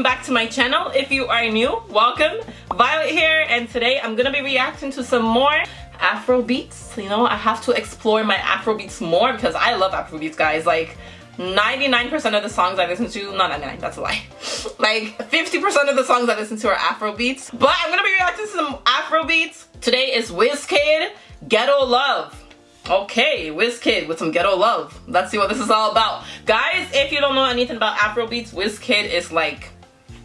welcome back to my channel. If you are new, welcome. Violet here and today I'm gonna be reacting to some more Afro beats. You know, I have to explore my Afro beats more because I love Afro beats guys. Like 99% of the songs I listen to, not 99, that's a lie. like 50% of the songs I listen to are Afro beats. But I'm gonna be reacting to some Afro beats. Today is Wizkid, Ghetto Love. Okay, Wizkid with some ghetto love. Let's see what this is all about. Guys, if you don't know anything about Afrobeats, Wizkid is like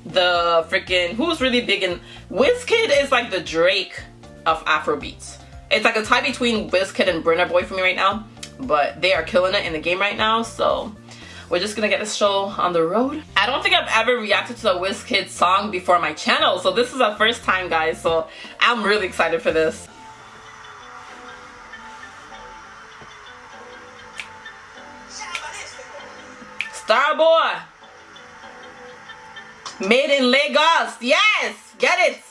the freaking who's really big in Wizkid is like the Drake of Afrobeats. It's like a tie between Wizkid and Burna Boy for me right now, but they are killing it in the game right now, so we're just gonna get this show on the road. I don't think I've ever reacted to a Wizkid song before my channel, so this is our first time guys, so I'm really excited for this. Starboy. Made in Lagos. Yes, get it.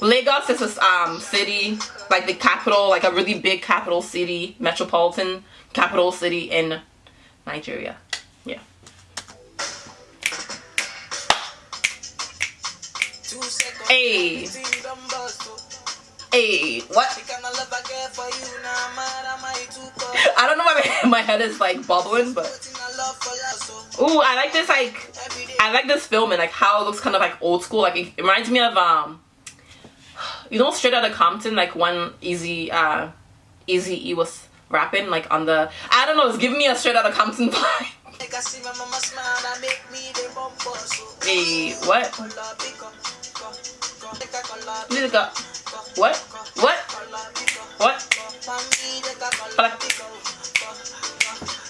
Lagos is a um, city, like the capital, like a really big capital city, metropolitan capital city in Nigeria. Yeah. Hey. Hey, what? I don't know why my head is like bubbling, but. Ooh, I like this like I like this film and like how it looks kind of like old school. Like it, reminds me of um you know straight out of Compton, like when Easy uh Easy E was rapping like on the I don't know, it's giving me a straight out of Compton vibe. hey, what? What? What? What?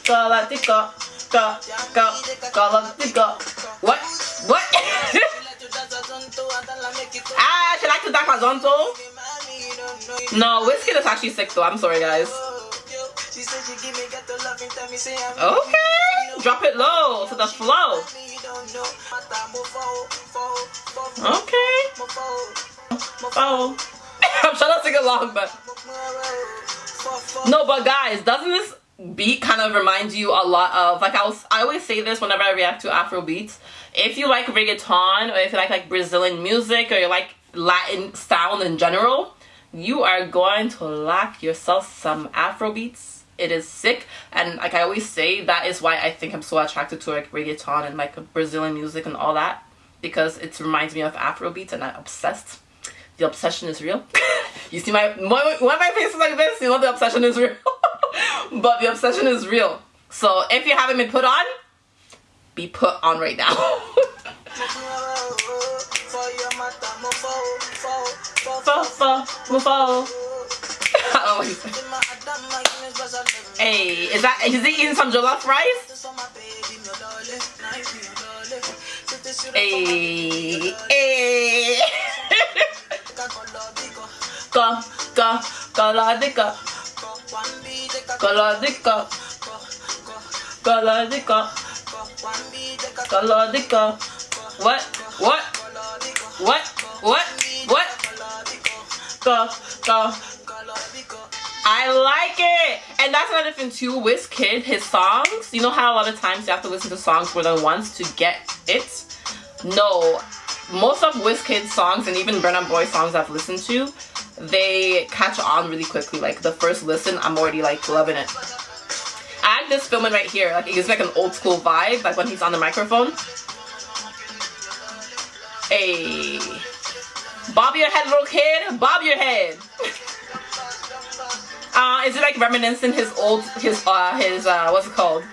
Galactica. Go, go, Galactica. Ah, she likes to dance Zonto. No, Wizkid is actually sick though. I'm sorry, guys. Okay, drop it low to the flow. Okay. Oh. I'm trying to sing along, but no, but guys, doesn't this beat kind of reminds you a lot of like I was I always say this whenever I react to Afro beats. If you like reggaeton or if you like like Brazilian music or you like Latin sound in general, you are going to lock yourself some Afro beats. It is sick and like I always say that is why I think I'm so attracted to like reggaeton and like Brazilian music and all that because it reminds me of Afro beats and I'm obsessed. The obsession is real. you see my when my face is like this, you know the obsession is real. but the obsession is real. So if you haven't been put on, be put on right now. hey, is that is he eating some jollof rice? Hey, hey. Go, go, go, go, Galadika. Galadika. Galadika. What? What? What? What? What? Go, go. I like it! And that's another thing too, Wizkid, his songs, you know how a lot of times you have to listen to songs more than once to get it? No. Most of Wizkid's songs and even Burna Boy songs I've listened to, they catch on really quickly. Like the first listen, I'm already like loving it. I this filming right here. Like it gives like an old school vibe, like when he's on the microphone. Hey. Bob your head, little kid. Bob your head. uh, is it like reminiscing his old, his, uh, his, uh, what's it called?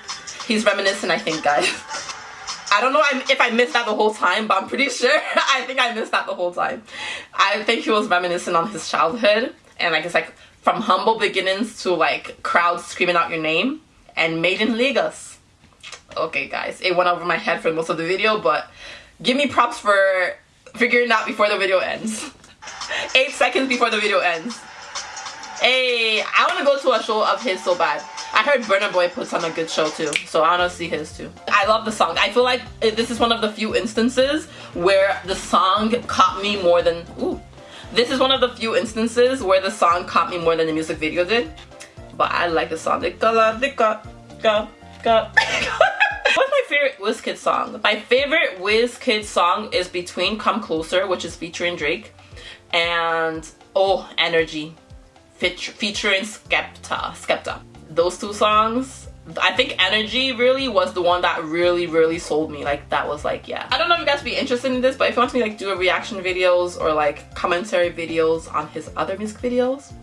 He's reminiscing, I think, guys. I don't know if I missed that the whole time, but I'm pretty sure I think I missed that the whole time. I think he was reminiscing on his childhood and like it's like from humble beginnings to like crowds screaming out your name and made in Lagos. Okay guys, it went over my head for most of the video, but give me props for figuring out before the video ends. Eight seconds before the video ends. Hey, I want to go to a show of his so bad. I heard Burna Boy puts on a good show too, so I want to see his too. I love the song. I feel like this is one of the few instances where the song caught me more than, ooh. This is one of the few instances where the song caught me more than the music video did. But I like the song. What's my favorite Wizkid song? My favorite Wizkid song is Between Come Closer, which is featuring Drake, and Oh Energy, featuring Skepta. Skepta. Those two songs I think Energy really was the one that really, really sold me. Like, that was like, yeah. I don't know if you guys be interested in this, but if you want me like do a reaction videos or like commentary videos on his other music videos,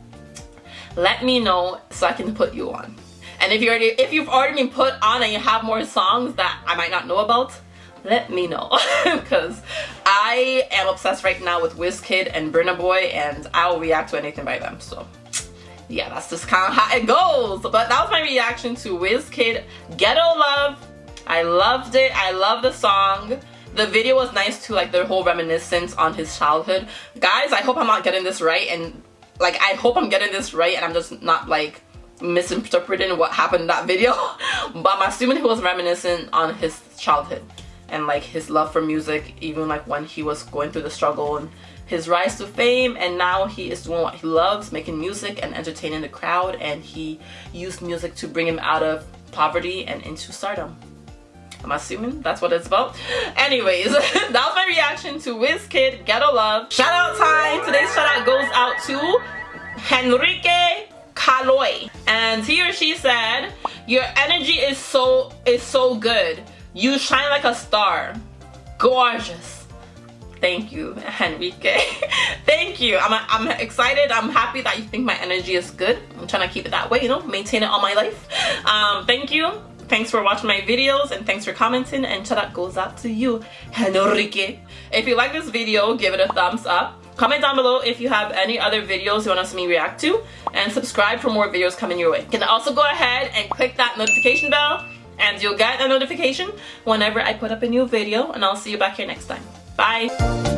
let me know so I can put you on. And if you already, if you've already been put on and you have more songs that I might not know about, let me know because I am obsessed right now with Wizkid and Burna Boy and I'll react to anything by them. So yeah, that's just kind of how it goes. But that was my reaction to Wizkid Ghetto Love. I loved it. I love the song. The video was nice too, like the whole reminiscence on his childhood. Guys, I hope I'm not getting this right and like I hope I'm getting this right and I'm just not like misinterpreting what happened in that video. but I'm assuming he was reminiscing on his childhood and like his love for music even like when he was going through the struggle and his rise to fame and now he is doing what he loves making music and entertaining the crowd and he used music to bring him out of poverty and into stardom I'm assuming that's what it's about. Anyways, that was my reaction to Wizkid Ghetto Love. Shout out time! Today's shout out goes out to Henrique Kaloy. And he or she said, Your energy is so is so good. You shine like a star. Gorgeous. Thank you, Henrique. Thank you. I'm, I'm excited. I'm happy that you think my energy is good. I'm trying to keep it that way, you know, maintain it all my life. Um, thank you. Thanks for watching my videos and thanks for commenting and shout out goes out to you, Henrique. If you like this video, give it a thumbs up. Comment down below if you have any other videos you want to see me react to and subscribe for more videos coming your way. You can also go ahead and click that notification bell and you'll get a notification whenever I put up a new video and I'll see you back here next time. Bye!